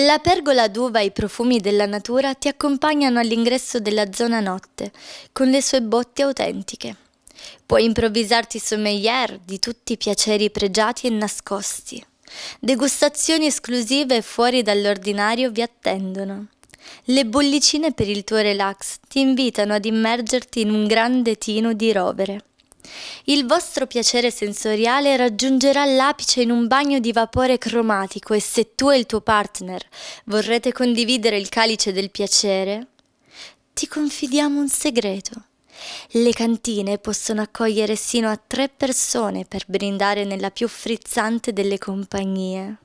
La pergola d'uva e i profumi della natura ti accompagnano all'ingresso della zona notte, con le sue botti autentiche. Puoi improvvisarti sommelier di tutti i piaceri pregiati e nascosti. Degustazioni esclusive fuori dall'ordinario vi attendono. Le bollicine per il tuo relax ti invitano ad immergerti in un grande tino di rovere. Il vostro piacere sensoriale raggiungerà l'apice in un bagno di vapore cromatico e se tu e il tuo partner vorrete condividere il calice del piacere, ti confidiamo un segreto. Le cantine possono accogliere sino a tre persone per brindare nella più frizzante delle compagnie.